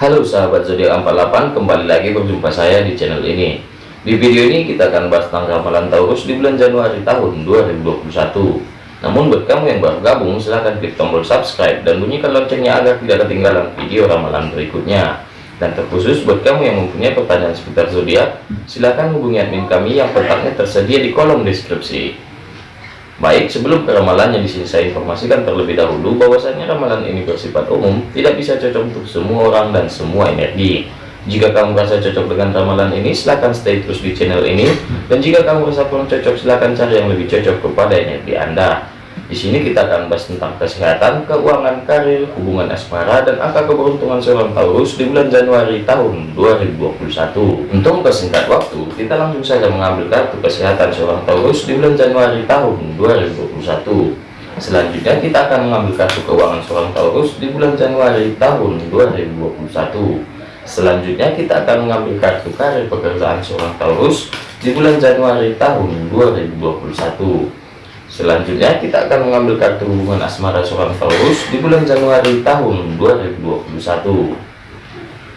Halo sahabat zodiak 48 kembali lagi berjumpa saya di channel ini. Di video ini kita akan bahas tentang ramalan Taurus di bulan Januari tahun 2021 namun buat kamu yang baru gabung silahkan klik tombol subscribe dan bunyikan loncengnya agar tidak ketinggalan video ramalan berikutnya. Dan terkhusus buat kamu yang mempunyai pertanyaan seputar zodiak silahkan hubungi admin kami yang kontaknya tersedia di kolom deskripsi Baik, sebelum ke ramalannya di sini saya informasikan terlebih dahulu bahwasanya ramalan ini bersifat umum, tidak bisa cocok untuk semua orang dan semua energi. Jika kamu merasa cocok dengan ramalan ini, silahkan stay terus di channel ini. Dan jika kamu merasa kurang cocok, silahkan cari yang lebih cocok kepada energi Anda. Di sini kita akan bahas tentang kesehatan, keuangan, karir, hubungan asmara, dan angka keberuntungan seorang Taurus di bulan Januari tahun 2021. Untuk persingkat waktu, kita langsung saja mengambil kartu kesehatan seorang Taurus di bulan Januari tahun 2021. Selanjutnya kita akan mengambil kartu keuangan seorang Taurus di bulan Januari tahun 2021. Selanjutnya kita akan mengambil kartu karir pekerjaan seorang Taurus di bulan Januari tahun 2021. Selanjutnya kita akan mengambil kartu hubungan asmara seorang Taurus di bulan Januari tahun 2021.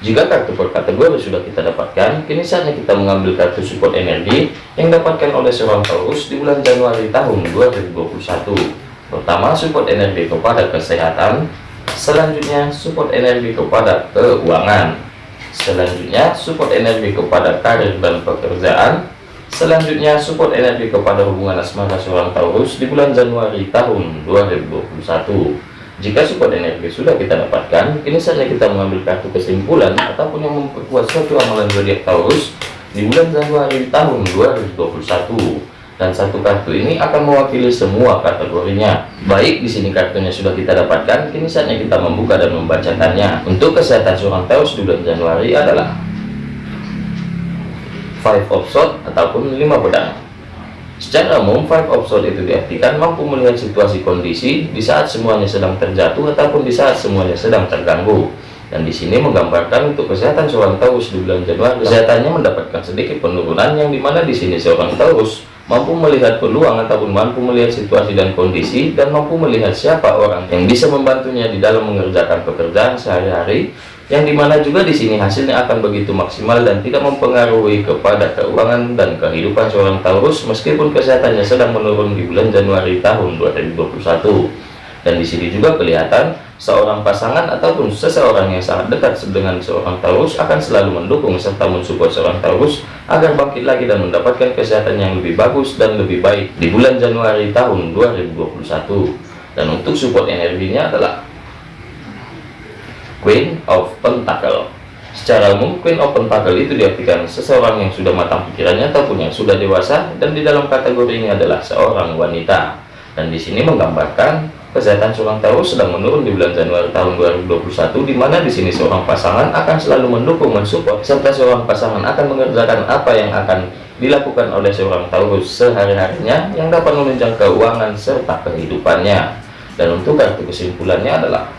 Jika kartu per kategori sudah kita dapatkan, kini saatnya kita mengambil kartu support energi yang dapatkan oleh seorang Taurus di bulan Januari tahun 2021. Pertama, support energi kepada kesehatan. Selanjutnya, support energi kepada keuangan. Selanjutnya, support energi kepada karir dan pekerjaan. Selanjutnya, support energi kepada hubungan asmara seorang Taurus di bulan Januari tahun 2021. Jika support energi sudah kita dapatkan, kini saja kita mengambil kartu kesimpulan ataupun yang memperkuat suatu amalan zodiak Taurus di bulan Januari tahun 2021. Dan satu kartu ini akan mewakili semua kategorinya. Baik, di sini kartunya sudah kita dapatkan, kini saatnya kita membuka dan membacakannya. Untuk kesehatan seorang Taurus di bulan Januari adalah five of sword ataupun lima pedang. Secara umum five of sword itu diartikan mampu melihat situasi kondisi di saat semuanya sedang terjatuh ataupun di saat semuanya sedang terganggu. Dan di sini menggambarkan untuk kesehatan seorang Taurus di bulan Januari. Kesehatannya mendapatkan sedikit penurunan yang di mana di sini seorang Taurus mampu melihat peluang ataupun mampu melihat situasi dan kondisi dan mampu melihat siapa orang yang bisa membantunya di dalam mengerjakan pekerjaan sehari-hari yang di mana juga di sini hasilnya akan begitu maksimal dan tidak mempengaruhi kepada keuangan dan kehidupan seorang Taurus meskipun kesehatannya sedang menurun di bulan Januari tahun 2021 dan di sini juga kelihatan seorang pasangan ataupun seseorang yang sangat dekat dengan seorang Taurus akan selalu mendukung serta mensupport seorang Taurus agar bangkit lagi dan mendapatkan kesehatan yang lebih bagus dan lebih baik di bulan Januari tahun 2021 dan untuk support energinya adalah Queen of Pentacle Secara umum, Queen of Pentacle itu diartikan seseorang yang sudah matang pikirannya ataupun yang sudah dewasa dan di dalam kategori ini adalah seorang wanita. Dan di sini menggambarkan kesehatan seorang Taurus sedang menurun di bulan Januari tahun 2021 di mana di sini seorang pasangan akan selalu mendukung mensupport serta seorang pasangan akan mengerjakan apa yang akan dilakukan oleh seorang Taurus sehari-harinya yang dapat menunjang keuangan serta kehidupannya. Dan untuk kartu kesimpulannya adalah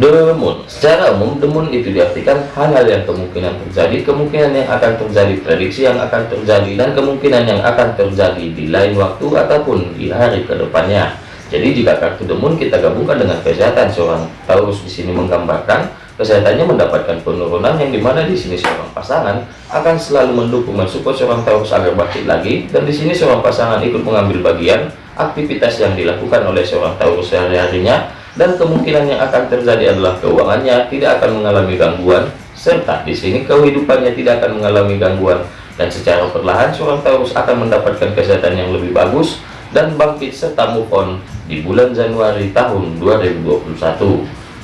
Demun. Secara umum demun itu diartikan hal-hal yang kemungkinan terjadi kemungkinan yang akan terjadi prediksi yang akan terjadi dan kemungkinan yang akan terjadi di lain waktu ataupun di hari ke depannya jadi jika kartu demun kita gabungkan dengan kesehatan seorang Taurus di sini menggambarkan kesehatannya mendapatkan penurunan yang di mana di sini seorang pasangan akan selalu mendukung mensupport seorang Taurus agar bangkit lagi. Dan di sini seorang pasangan ikut mengambil bagian aktivitas yang dilakukan oleh seorang Taurus sehari-harinya dan kemungkinan yang akan terjadi adalah keuangannya tidak akan mengalami gangguan serta di sini kehidupannya tidak akan mengalami gangguan dan secara perlahan seorang Taurus akan mendapatkan kesehatan yang lebih bagus dan bangkit serta move on di bulan Januari tahun 2021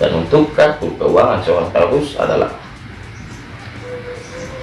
dan untuk kartu keuangan seorang Taurus adalah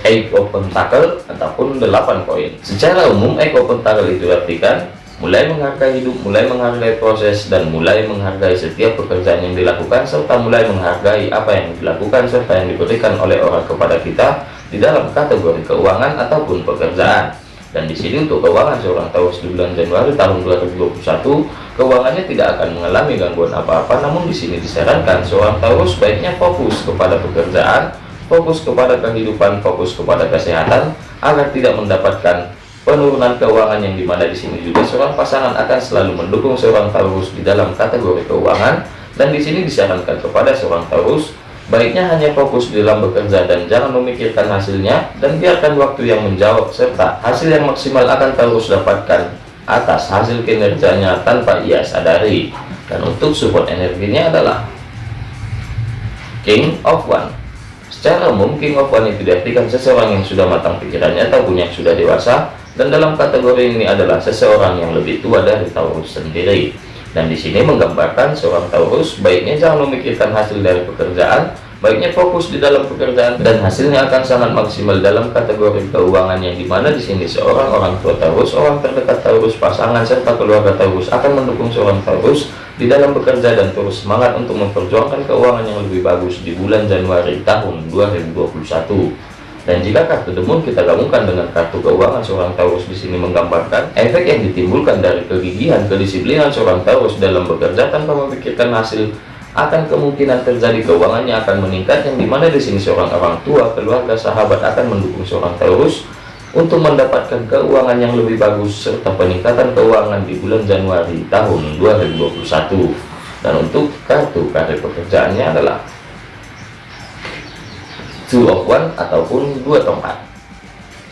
Eight of Pentacle ataupun 8 koin. Secara umum Eight of Pentacle itu artikan mulai menghargai hidup, mulai menghargai proses, dan mulai menghargai setiap pekerjaan yang dilakukan, serta mulai menghargai apa yang dilakukan, serta yang diberikan oleh orang kepada kita di dalam kategori keuangan ataupun pekerjaan. Dan di sini untuk keuangan seorang Taurus di bulan Januari tahun 2021, keuangannya tidak akan mengalami gangguan apa-apa, namun di sini disarankan seorang Taurus baiknya fokus kepada pekerjaan, fokus kepada kehidupan, fokus kepada kesehatan, agar tidak mendapatkan penurunan keuangan yang di mana di sini juga seorang pasangan akan selalu mendukung seorang Taurus di dalam kategori keuangan dan di sini disarankan kepada seorang Taurus Baiknya hanya fokus dalam bekerja dan jangan memikirkan hasilnya dan biarkan waktu yang menjawab serta hasil yang maksimal akan terus dapatkan atas hasil kinerjanya tanpa ia sadari. Dan untuk support energinya adalah King of One. Secara umum King of One itu diartikan seseorang yang sudah matang pikirannya ataupun yang sudah dewasa dan dalam kategori ini adalah seseorang yang lebih tua dari Taurus sendiri. Dan di sini menggambarkan seorang Taurus baiknya jangan memikirkan hasil dari pekerjaan, baiknya fokus di dalam pekerjaan dan hasilnya akan sangat maksimal dalam kategori keuangan yang di mana di sini seorang orang tua Taurus, orang terdekat Taurus, pasangan serta keluarga Taurus akan mendukung seorang Taurus di dalam bekerja dan terus semangat untuk memperjuangkan keuangan yang lebih bagus di bulan Januari tahun 2021. Dan jika kartu demun kita gabungkan dengan kartu keuangan seorang Taurus di sini menggambarkan efek yang ditimbulkan dari kegigihan, kedisiplinan seorang Taurus dalam bekerja tanpa memikirkan hasil akan kemungkinan terjadi keuangannya akan meningkat yang di mana di sini seorang orang tua, keluarga, sahabat akan mendukung seorang Taurus untuk mendapatkan keuangan yang lebih bagus serta peningkatan keuangan di bulan Januari tahun 2021. Dan untuk kartu karir pekerjaannya adalah two of one ataupun dua tongkat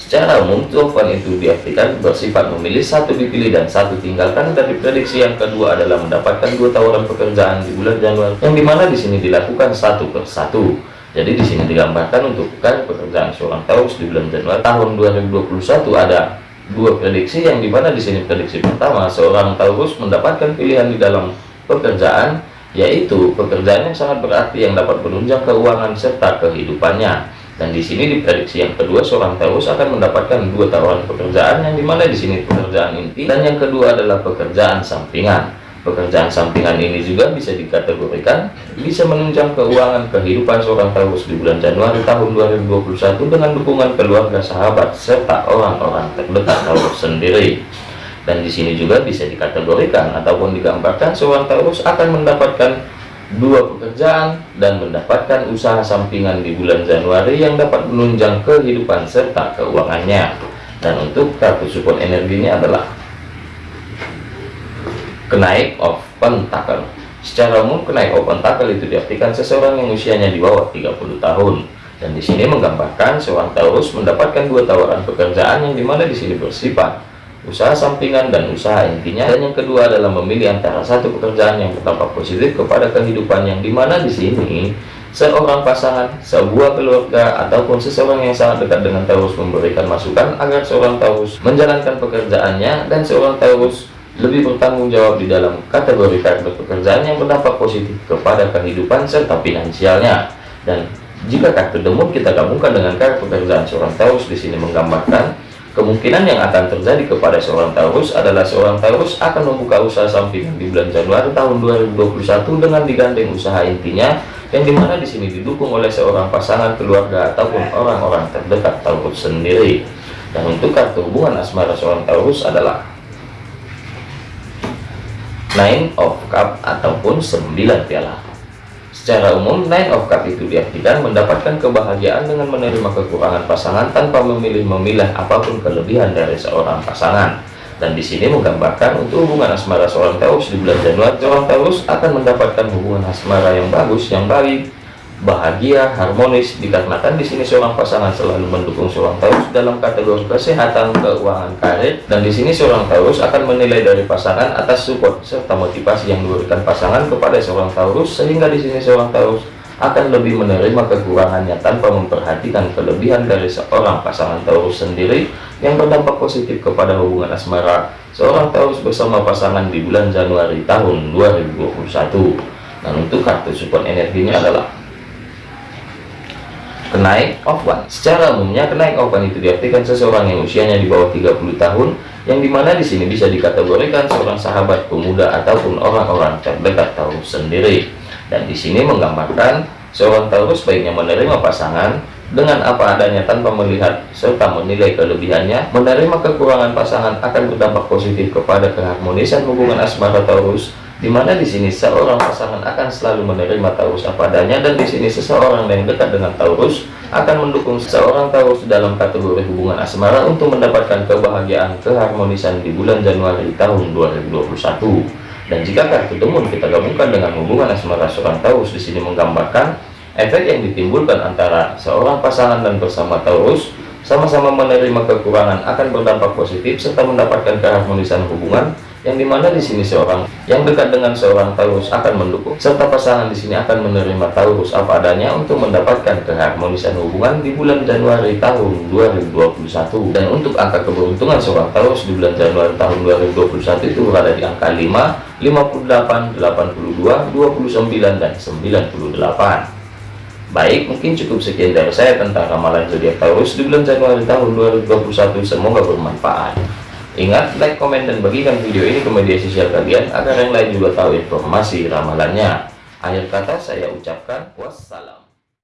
secara umum two of one itu diartikan bersifat memilih satu dipilih dan satu tinggalkan dari prediksi yang kedua adalah mendapatkan dua tawaran pekerjaan di bulan Januari yang di mana di sini dilakukan satu per satu jadi di sini digambarkan untuk bukan pekerjaan seorang Taurus di bulan Januari tahun 2021 ada dua prediksi yang di mana di sini prediksi pertama seorang Taurus mendapatkan pilihan di dalam pekerjaan yaitu pekerjaan yang sangat berarti yang dapat menunjang keuangan serta kehidupannya. Dan di sini diprediksi yang kedua seorang Taurus akan mendapatkan dua tawaran pekerjaan yang di mana di sini pekerjaan inti dan yang kedua adalah pekerjaan sampingan. Pekerjaan sampingan ini juga bisa dikategorikan bisa menunjang keuangan kehidupan seorang Taurus di bulan Januari tahun 2021 dengan dukungan keluarga sahabat serta orang-orang terdekat Taurus sendiri dan di sini juga bisa dikategorikan ataupun digambarkan seorang Taurus akan mendapatkan dua pekerjaan dan mendapatkan usaha sampingan di bulan Januari yang dapat menunjang kehidupan serta keuangannya. Dan untuk kartu support energinya adalah kenaik of pentacle secara umum kenaik of pentacle itu diartikan seseorang yang usianya di bawah 30 tahun. Dan di sini menggambarkan seorang Taurus mendapatkan dua tawaran pekerjaan yang di mana di sini bersifat usaha sampingan dan usaha intinya. Dan yang kedua adalah memilih antara satu pekerjaan yang berdampak positif kepada kehidupan yang di mana di sini seorang pasangan sebuah keluarga ataupun seseorang yang sangat dekat dengan Taurus memberikan masukan agar seorang Taurus menjalankan pekerjaannya dan seorang Taurus lebih bertanggung jawab di dalam kategori karakter pekerjaan yang berdampak positif kepada kehidupan serta finansialnya. Dan jika kartu demut kita gabungkan dengan karakter pekerjaan seorang Taurus di sini menggambarkan Kemungkinan yang akan terjadi kepada seorang Taurus adalah seorang Taurus akan membuka usaha sampingan di bulan Januari tahun 2021 dengan digandeng usaha intinya yang di mana di sini didukung oleh seorang pasangan keluarga ataupun orang-orang terdekat Taurus sendiri. Dan untuk kartu hubungan asmara seorang Taurus adalah Nine of Cup ataupun 9 piala. Secara umum, Nine of Cup itu diartikan mendapatkan kebahagiaan dengan menerima kekurangan pasangan tanpa memilih-memilah apa pun kelebihan dari seorang pasangan. Dan di sini menggambarkan untuk hubungan asmara seorang Taurus di bulan Januari, seorang Taurus akan mendapatkan hubungan asmara yang bagus, yang baik, bahagia, harmonis dikarenakan di sini seorang pasangan selalu mendukung seorang Taurus dalam kategori kesehatan, keuangan, karir. Dan di sini seorang Taurus akan menilai dari pasangan atas support serta motivasi yang diberikan pasangan kepada seorang Taurus sehingga di sini seorang Taurus akan lebih menerima kekurangannya tanpa memperhatikan kelebihan dari seorang pasangan Taurus sendiri yang berdampak positif kepada hubungan asmara. Seorang Taurus bersama pasangan di bulan Januari tahun 2021 dan untuk kartu support energinya adalah kenaik one secara umumnya kenaik one itu diartikan seseorang yang usianya di bawah 30 tahun yang di mana di sini bisa dikategorikan seorang sahabat pemuda ataupun orang-orang terdekat Taurus sendiri. Dan di sini menggambarkan seorang Taurus baiknya menerima pasangan dengan apa adanya tanpa melihat serta menilai kelebihannya. Menerima kekurangan pasangan akan berdampak positif kepada keharmonisan hubungan asmara Taurus di mana di sini seorang pasangan akan selalu menerima Taurus apa adanya dan di sini seseorang yang dekat dengan Taurus akan mendukung seorang Taurus dalam kategori hubungan asmara untuk mendapatkan kebahagiaan keharmonisan di bulan Januari tahun 2021 dan jika kartu demun kita gabungkan dengan hubungan asmara seorang Taurus di sini menggambarkan efek yang ditimbulkan antara seorang pasangan dan bersama Taurus sama-sama menerima kekurangan akan berdampak positif serta mendapatkan keharmonisan hubungan yang di mana di sini seorang yang dekat dengan seorang Taurus akan mendukung serta pasangan di sini akan menerima Taurus apa adanya untuk mendapatkan keharmonisan hubungan di bulan Januari tahun 2021 dan untuk angka keberuntungan seorang Taurus di bulan Januari tahun 2021 itu berada di angka 5 58 82 29 dan 98 Baik, mungkin cukup sekian dari saya tentang ramalan zodiak Taurus di bulan Januari tahun 2021. Semoga bermanfaat. Ingat, like, komen, dan bagikan video ini ke media sosial kalian agar yang lain juga tahu informasi ramalannya. Akhir kata saya ucapkan wassalam.